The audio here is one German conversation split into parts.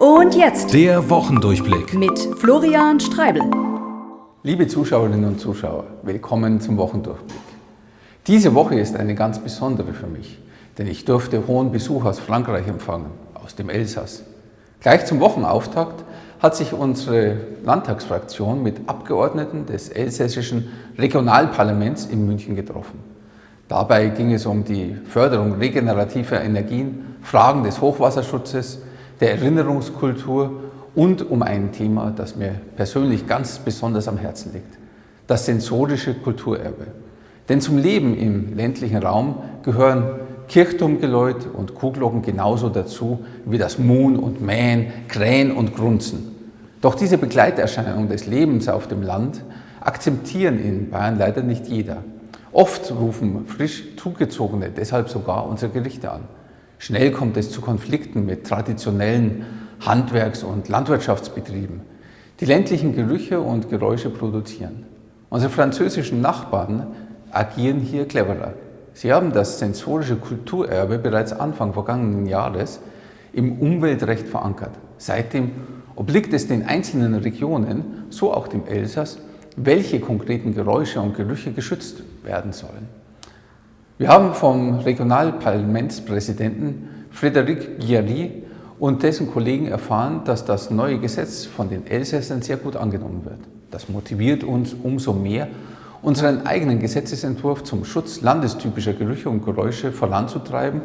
Und jetzt Der Wochendurchblick. mit Florian Streibel. Liebe Zuschauerinnen und Zuschauer, willkommen zum Wochendurchblick. Diese Woche ist eine ganz besondere für mich, denn ich durfte hohen Besuch aus Frankreich empfangen, aus dem Elsass. Gleich zum Wochenauftakt hat sich unsere Landtagsfraktion mit Abgeordneten des elsässischen Regionalparlaments in München getroffen. Dabei ging es um die Förderung regenerativer Energien, Fragen des Hochwasserschutzes, der Erinnerungskultur und um ein Thema, das mir persönlich ganz besonders am Herzen liegt, das sensorische Kulturerbe. Denn zum Leben im ländlichen Raum gehören Kirchturmgeläut und Kuhglocken genauso dazu wie das Muhn und Mähen, Krähen und Grunzen. Doch diese Begleiterscheinung des Lebens auf dem Land akzeptieren in Bayern leider nicht jeder. Oft rufen frisch Zugezogene deshalb sogar unsere Gerichte an. Schnell kommt es zu Konflikten mit traditionellen Handwerks- und Landwirtschaftsbetrieben, die ländlichen Gerüche und Geräusche produzieren. Unsere französischen Nachbarn agieren hier cleverer. Sie haben das sensorische Kulturerbe bereits Anfang vergangenen Jahres im Umweltrecht verankert. Seitdem obliegt es den einzelnen Regionen, so auch dem Elsass, welche konkreten Geräusche und Gerüche geschützt werden sollen. Wir haben vom Regionalparlamentspräsidenten Frédéric Guillory und dessen Kollegen erfahren, dass das neue Gesetz von den Elsässern sehr gut angenommen wird. Das motiviert uns umso mehr, unseren eigenen Gesetzesentwurf zum Schutz landestypischer Gerüche und Geräusche voranzutreiben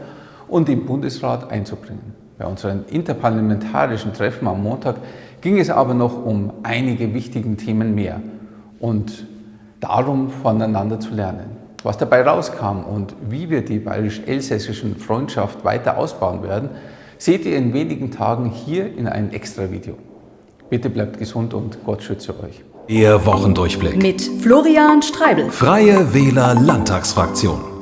und im Bundesrat einzubringen. Bei unseren interparlamentarischen Treffen am Montag ging es aber noch um einige wichtige Themen mehr und darum, voneinander zu lernen. Was dabei rauskam und wie wir die bayerisch-elsässischen Freundschaft weiter ausbauen werden, seht ihr in wenigen Tagen hier in einem Extra-Video. Bitte bleibt gesund und Gott schütze euch. Der Wochendurchblick. Mit Florian Streibel. Freie Wähler Landtagsfraktion.